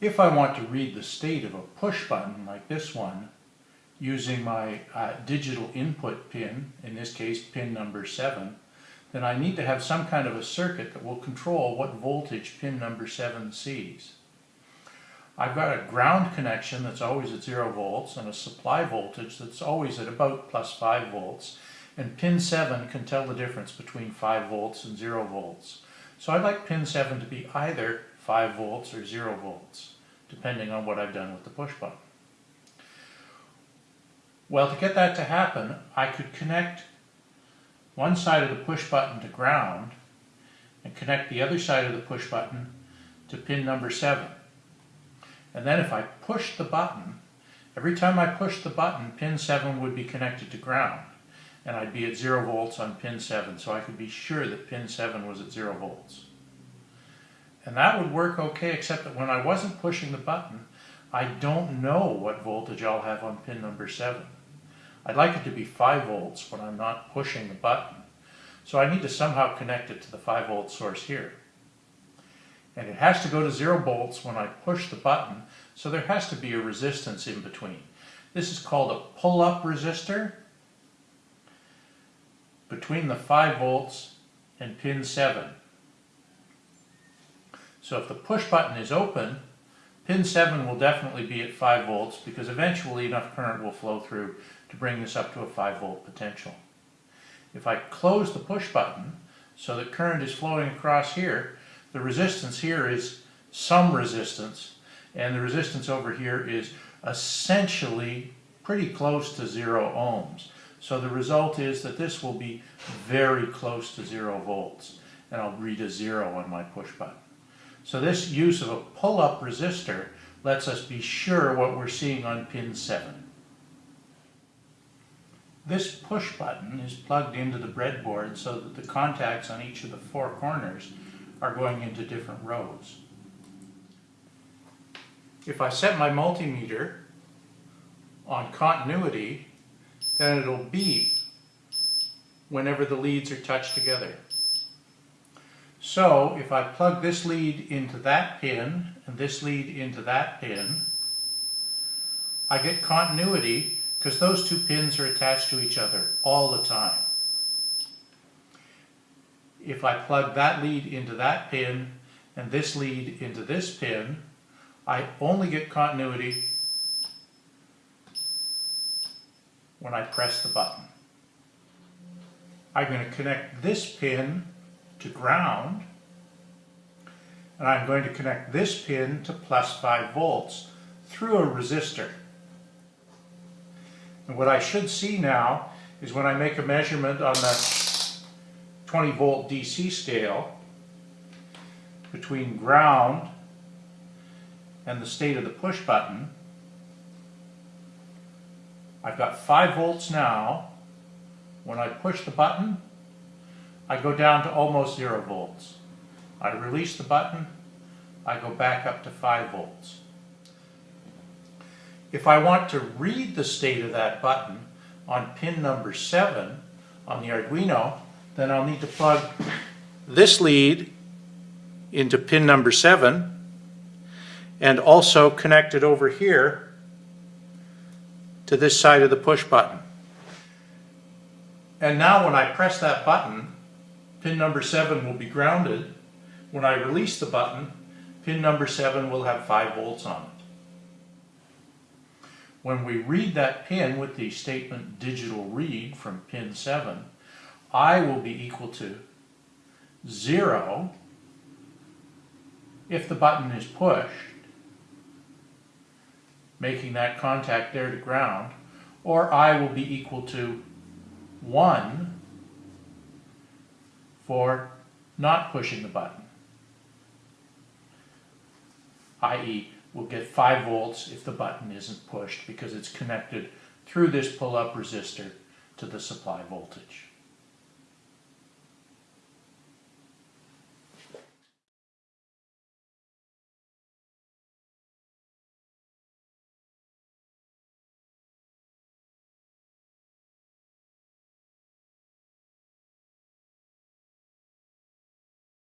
If I want to read the state of a push button like this one, using my uh, digital input pin, in this case pin number 7, then I need to have some kind of a circuit that will control what voltage pin number 7 sees. I've got a ground connection that's always at 0 volts and a supply voltage that's always at about plus 5 volts and pin 7 can tell the difference between 5 volts and 0 volts. So I'd like pin 7 to be either 5 volts or 0 volts, depending on what I've done with the push button. Well, to get that to happen, I could connect one side of the push button to ground and connect the other side of the push button to pin number 7. And then if I push the button, every time I push the button, pin 7 would be connected to ground. And I'd be at 0 volts on pin 7, so I could be sure that pin 7 was at 0 volts. And that would work okay, except that when I wasn't pushing the button, I don't know what voltage I'll have on pin number 7. I'd like it to be 5 volts when I'm not pushing the button. So I need to somehow connect it to the 5 volt source here. And it has to go to 0 volts when I push the button, so there has to be a resistance in between. This is called a pull-up resistor between the 5 volts and pin 7. So if the push button is open, pin 7 will definitely be at 5 volts because eventually enough current will flow through to bring this up to a 5 volt potential. If I close the push button so that current is flowing across here, the resistance here is some resistance and the resistance over here is essentially pretty close to zero ohms. So the result is that this will be very close to zero volts and I'll read a zero on my push button. So this use of a pull-up resistor lets us be sure what we're seeing on pin 7. This push button is plugged into the breadboard so that the contacts on each of the four corners are going into different rows. If I set my multimeter on continuity, then it'll beep whenever the leads are touched together. So if I plug this lead into that pin and this lead into that pin, I get continuity because those two pins are attached to each other all the time. If I plug that lead into that pin and this lead into this pin, I only get continuity when I press the button. I'm going to connect this pin to ground and I'm going to connect this pin to plus 5 volts through a resistor. And what I should see now is when I make a measurement on the 20 volt DC scale between ground and the state of the push button, I've got 5 volts now. When I push the button, I go down to almost 0 volts. I release the button, I go back up to 5 volts. If I want to read the state of that button on pin number 7 on the Arduino, then I'll need to plug this lead into pin number 7 and also connect it over here to this side of the push button. And now when I press that button, pin number 7 will be grounded. When I release the button, pin number 7 will have 5 volts on it. When we read that pin with the statement digital read from pin 7, I will be equal to 0 if the button is pushed, making that contact there to ground, or I will be equal to 1 for not pushing the button, i.e. we'll get 5 volts if the button isn't pushed because it's connected through this pull-up resistor to the supply voltage.